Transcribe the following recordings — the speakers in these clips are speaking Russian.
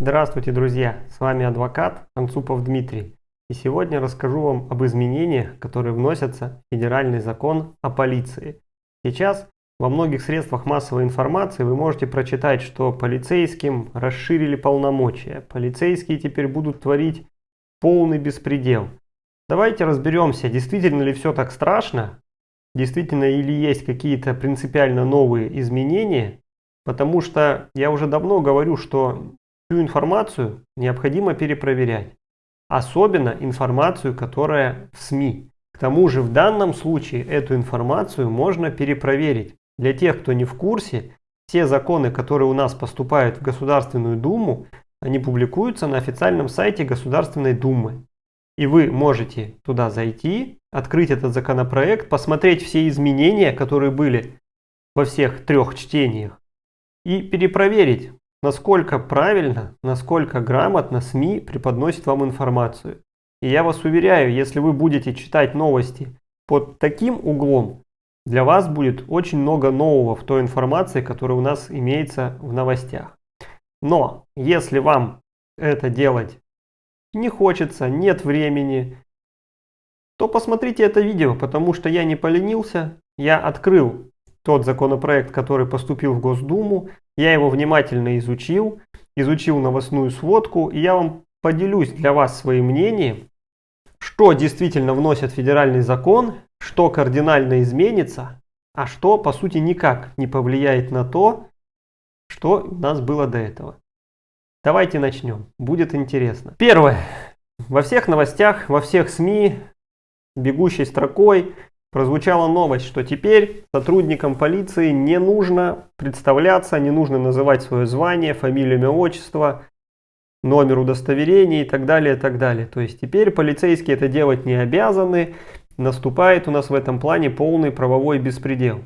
Здравствуйте, друзья! С вами адвокат Анцупов Дмитрий. И сегодня расскажу вам об изменениях, которые вносятся в Федеральный закон о полиции. Сейчас во многих средствах массовой информации вы можете прочитать, что полицейским расширили полномочия. Полицейские теперь будут творить полный беспредел. Давайте разберемся, действительно ли все так страшно, действительно или есть какие-то принципиально новые изменения, потому что я уже давно говорю, что всю информацию необходимо перепроверять. Особенно информацию, которая в СМИ. К тому же в данном случае эту информацию можно перепроверить. Для тех, кто не в курсе, все законы, которые у нас поступают в Государственную Думу, они публикуются на официальном сайте Государственной Думы. И вы можете туда зайти, открыть этот законопроект, посмотреть все изменения, которые были во всех трех чтениях, и перепроверить, насколько правильно, насколько грамотно СМИ преподносит вам информацию. И я вас уверяю, если вы будете читать новости под таким углом, для вас будет очень много нового в той информации, которая у нас имеется в новостях. Но если вам это делать не хочется, нет времени, то посмотрите это видео, потому что я не поленился, я открыл тот законопроект, который поступил в Госдуму, я его внимательно изучил, изучил новостную сводку, и я вам поделюсь для вас своим мнением, что действительно вносит федеральный закон, что кардинально изменится, а что по сути никак не повлияет на то, что у нас было до этого. Давайте начнем, будет интересно. Первое. Во всех новостях, во всех СМИ, бегущей строкой прозвучала новость, что теперь сотрудникам полиции не нужно представляться, не нужно называть свое звание, фамилию, имя, отчество, номер удостоверения и так далее, и так далее. То есть теперь полицейские это делать не обязаны, наступает у нас в этом плане полный правовой беспредел.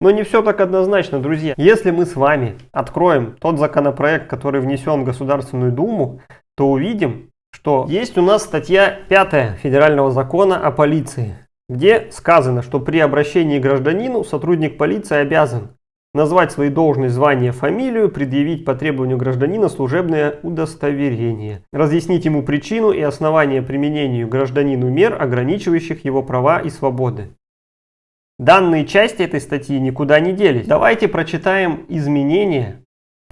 Но не все так однозначно, друзья. Если мы с вами откроем тот законопроект, который внесен в Государственную Думу, то увидим, что есть у нас статья 5 Федерального закона о полиции где сказано, что при обращении к гражданину сотрудник полиции обязан назвать свои должность, звание, фамилию, предъявить по требованию гражданина служебное удостоверение, разъяснить ему причину и основания применению гражданину мер, ограничивающих его права и свободы. Данные части этой статьи никуда не делись. Давайте прочитаем изменения,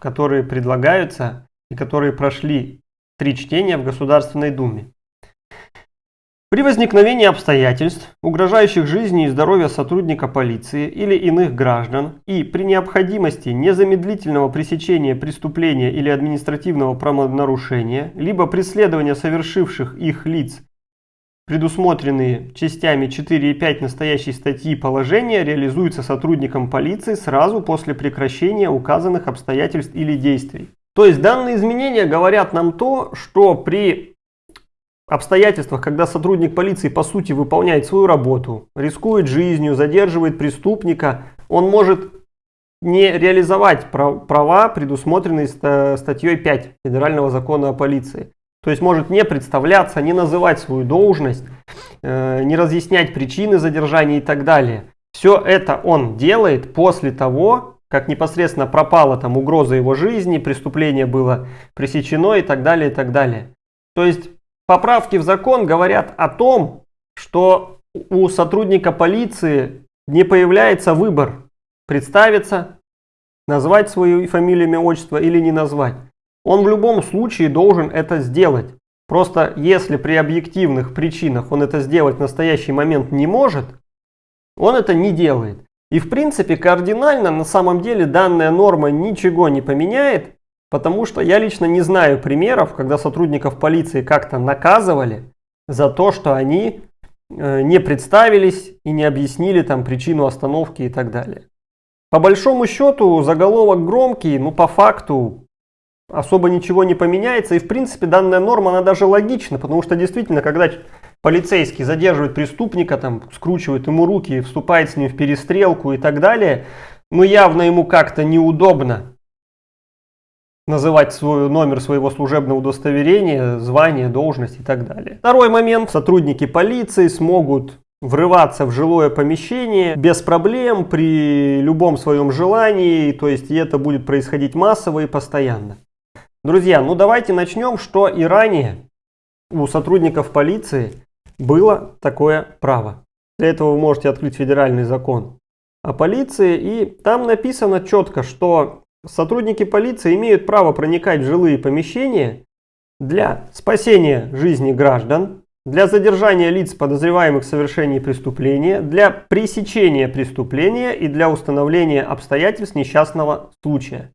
которые предлагаются и которые прошли три чтения в Государственной Думе. При возникновении обстоятельств, угрожающих жизни и здоровью сотрудника полиции или иных граждан, и при необходимости незамедлительного пресечения преступления или административного правонарушения, либо преследования совершивших их лиц, предусмотренные частями 4 и 5 настоящей статьи положения, реализуются сотрудником полиции сразу после прекращения указанных обстоятельств или действий. То есть данные изменения говорят нам то, что при обстоятельствах, когда сотрудник полиции по сути выполняет свою работу, рискует жизнью, задерживает преступника, он может не реализовать права, предусмотренные статьей 5 Федерального закона о полиции. То есть может не представляться, не называть свою должность, э, не разъяснять причины задержания и так далее. Все это он делает после того, как непосредственно пропала там угроза его жизни, преступление было пресечено и так далее, и так далее. То есть Поправки в закон говорят о том, что у сотрудника полиции не появляется выбор представиться, назвать свою фамилию, имя, отчество или не назвать. Он в любом случае должен это сделать. Просто если при объективных причинах он это сделать в настоящий момент не может, он это не делает. И в принципе кардинально на самом деле данная норма ничего не поменяет, Потому что я лично не знаю примеров, когда сотрудников полиции как-то наказывали за то, что они э, не представились и не объяснили там причину остановки и так далее. По большому счету заголовок громкий, но по факту особо ничего не поменяется. И в принципе данная норма, она даже логична, потому что действительно, когда полицейский задерживает преступника, там, скручивает ему руки, вступает с ним в перестрелку и так далее, ну явно ему как-то неудобно называть свой номер своего служебного удостоверения, звание, должность и так далее. Второй момент. Сотрудники полиции смогут врываться в жилое помещение без проблем при любом своем желании, то есть и это будет происходить массово и постоянно. Друзья, ну давайте начнем, что и ранее у сотрудников полиции было такое право. Для этого вы можете открыть федеральный закон о полиции, и там написано четко, что сотрудники полиции имеют право проникать в жилые помещения для спасения жизни граждан, для задержания лиц, подозреваемых в совершении преступления, для пресечения преступления и для установления обстоятельств несчастного случая.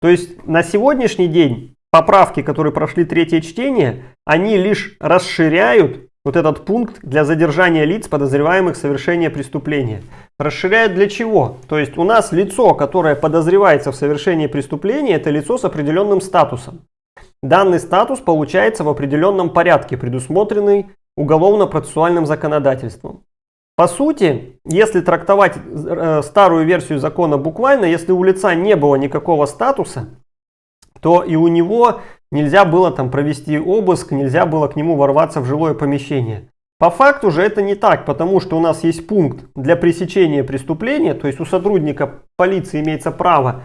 То есть на сегодняшний день поправки, которые прошли третье чтение, они лишь расширяют вот этот пункт для задержания лиц, подозреваемых в совершении преступления. Расширяют для чего? То есть у нас лицо, которое подозревается в совершении преступления, это лицо с определенным статусом. Данный статус получается в определенном порядке, предусмотренный уголовно-процессуальным законодательством. По сути, если трактовать э, старую версию закона буквально, если у лица не было никакого статуса, то и у него нельзя было там провести обыск, нельзя было к нему ворваться в жилое помещение. По факту же это не так, потому что у нас есть пункт для пресечения преступления, то есть у сотрудника полиции имеется право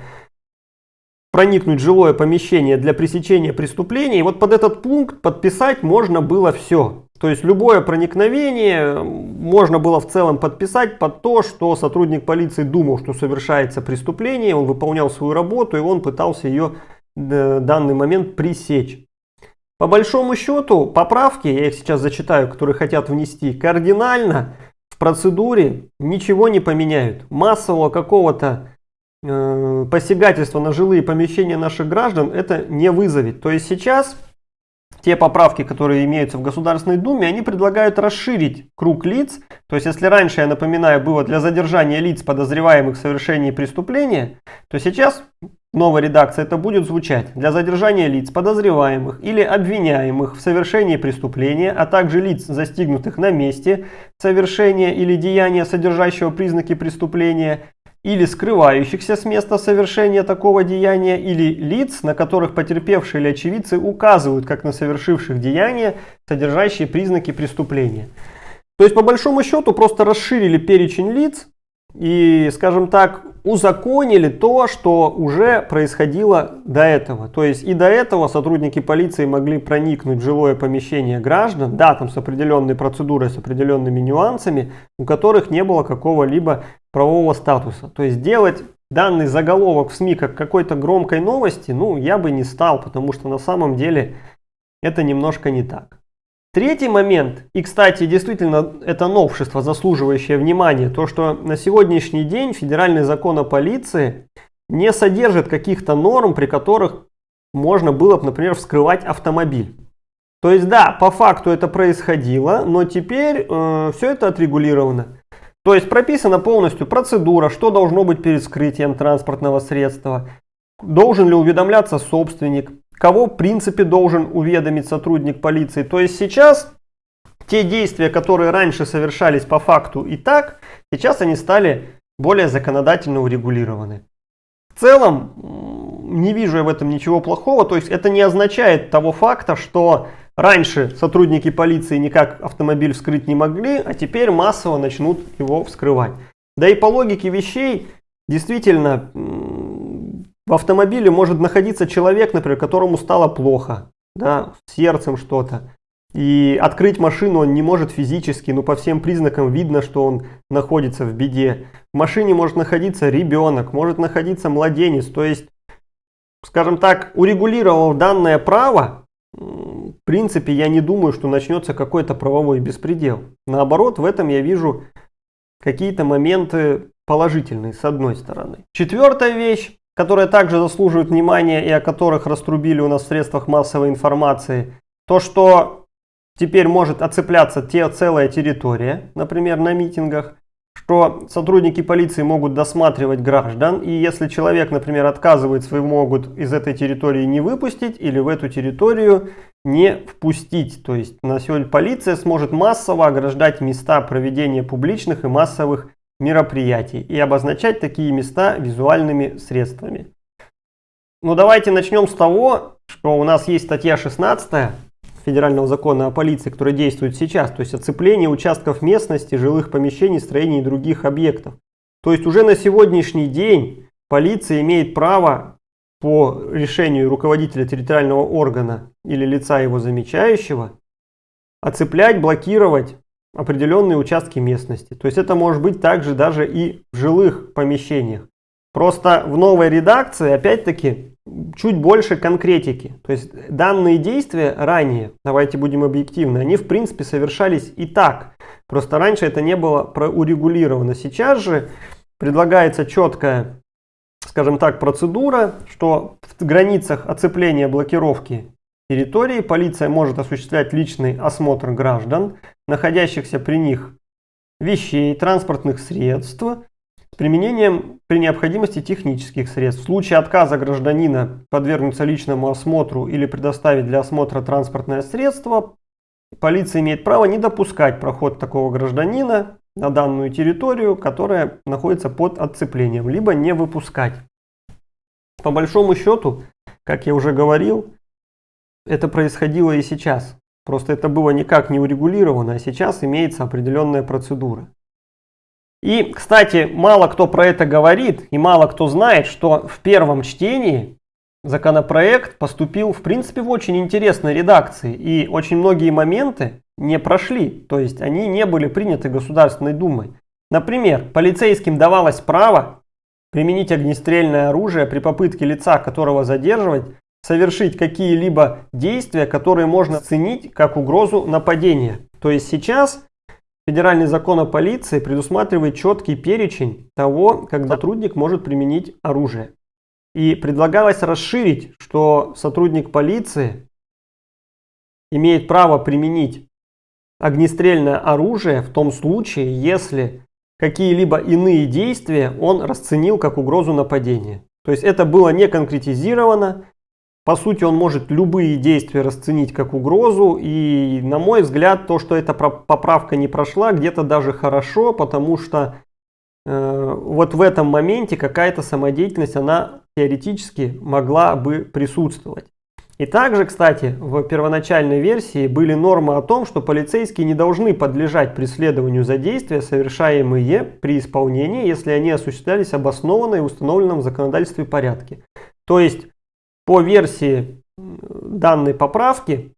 проникнуть в жилое помещение для пресечения преступления. И вот под этот пункт подписать можно было все. То есть любое проникновение можно было в целом подписать под то, что сотрудник полиции думал, что совершается преступление, он выполнял свою работу и он пытался ее э, данный момент пресечь. По большому счету поправки, я их сейчас зачитаю, которые хотят внести, кардинально в процедуре ничего не поменяют. Массового какого-то Э, посягательство на жилые помещения наших граждан это не вызовет. То есть сейчас те поправки, которые имеются в Государственной Думе, они предлагают расширить круг лиц. То есть если раньше, я напоминаю, было для задержания лиц, подозреваемых в совершении преступления, то сейчас новая редакция это будет звучать для задержания лиц, подозреваемых или обвиняемых в совершении преступления, а также лиц, застигнутых на месте совершения или деяния, содержащего признаки преступления, или скрывающихся с места совершения такого деяния, или лиц, на которых потерпевшие или очевидцы указывают как на совершивших деяния, содержащие признаки преступления. То есть по большому счету просто расширили перечень лиц и, скажем так, узаконили то, что уже происходило до этого. То есть и до этого сотрудники полиции могли проникнуть в жилое помещение граждан, да, там с определенной процедурой, с определенными нюансами, у которых не было какого-либо правового статуса. То есть делать данный заголовок в СМИ как какой-то громкой новости, ну, я бы не стал, потому что на самом деле это немножко не так. Третий момент, и кстати, действительно это новшество, заслуживающее внимания, то что на сегодняшний день федеральный закон о полиции не содержит каких-то норм, при которых можно было бы, например, вскрывать автомобиль. То есть да, по факту это происходило, но теперь э, все это отрегулировано. То есть прописана полностью процедура, что должно быть перед вскрытием транспортного средства, должен ли уведомляться собственник, кого в принципе должен уведомить сотрудник полиции. То есть сейчас те действия, которые раньше совершались по факту и так, сейчас они стали более законодательно урегулированы. В целом, не вижу я в этом ничего плохого. То есть это не означает того факта, что раньше сотрудники полиции никак автомобиль вскрыть не могли, а теперь массово начнут его вскрывать. Да и по логике вещей, действительно, в автомобиле может находиться человек, например, которому стало плохо, да, сердцем что-то. И открыть машину он не может физически, но по всем признакам видно, что он находится в беде. В машине может находиться ребенок, может находиться младенец. То есть, скажем так, урегулировав данное право, в принципе, я не думаю, что начнется какой-то правовой беспредел. Наоборот, в этом я вижу какие-то моменты положительные, с одной стороны. Четвертая вещь которые также заслуживают внимания и о которых раструбили у нас в средствах массовой информации, то, что теперь может оцепляться те, целая территория, например, на митингах, что сотрудники полиции могут досматривать граждан, и если человек, например, отказывается, могут из этой территории не выпустить или в эту территорию не впустить. То есть на сегодня полиция сможет массово ограждать места проведения публичных и массовых мероприятий и обозначать такие места визуальными средствами. Ну давайте начнем с того, что у нас есть статья 16 Федерального закона о полиции, которая действует сейчас, то есть оцепление участков местности, жилых помещений, строений и других объектов. То есть уже на сегодняшний день полиция имеет право по решению руководителя территориального органа или лица его замечающего оцеплять, блокировать определенные участки местности. То есть это может быть также даже и в жилых помещениях. Просто в новой редакции, опять-таки, чуть больше конкретики. То есть данные действия ранее, давайте будем объективны, они в принципе совершались и так. Просто раньше это не было урегулировано. Сейчас же предлагается четкая, скажем так, процедура, что в границах оцепления блокировки территории полиция может осуществлять личный осмотр граждан, находящихся при них вещей, транспортных средств, с применением при необходимости технических средств. В случае отказа гражданина подвергнуться личному осмотру или предоставить для осмотра транспортное средство, полиция имеет право не допускать проход такого гражданина на данную территорию, которая находится под отцеплением, либо не выпускать. По большому счету, как я уже говорил, это происходило и сейчас. Просто это было никак не урегулировано, а сейчас имеется определенная процедура. И, кстати, мало кто про это говорит и мало кто знает, что в первом чтении законопроект поступил, в принципе, в очень интересной редакции. И очень многие моменты не прошли, то есть они не были приняты Государственной Думой. Например, полицейским давалось право применить огнестрельное оружие при попытке лица, которого задерживать, совершить какие-либо действия, которые можно оценить как угрозу нападения. То есть сейчас Федеральный закон о полиции предусматривает четкий перечень того, как сотрудник может применить оружие. И предлагалось расширить, что сотрудник полиции имеет право применить огнестрельное оружие в том случае, если какие-либо иные действия он расценил как угрозу нападения. То есть это было не конкретизировано, по сути, он может любые действия расценить как угрозу. И, на мой взгляд, то, что эта поправка не прошла, где-то даже хорошо, потому что э, вот в этом моменте какая-то самодеятельность, она теоретически могла бы присутствовать. И также, кстати, в первоначальной версии были нормы о том, что полицейские не должны подлежать преследованию за действия, совершаемые при исполнении, если они осуществлялись обоснованно и установленном в законодательстве порядке. То есть по версии данной поправки,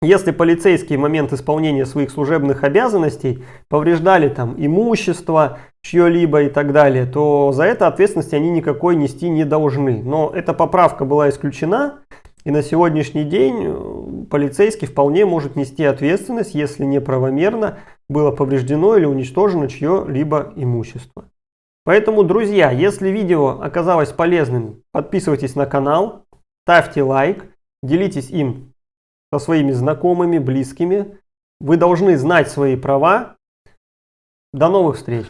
если полицейские в момент исполнения своих служебных обязанностей повреждали там имущество, чье-либо и так далее, то за это ответственности они никакой нести не должны. Но эта поправка была исключена, и на сегодняшний день э, полицейский вполне может нести ответственность, если неправомерно было повреждено или уничтожено чье-либо имущество. Поэтому, друзья, если видео оказалось полезным, подписывайтесь на канал, Ставьте лайк, делитесь им со своими знакомыми, близкими. Вы должны знать свои права. До новых встреч!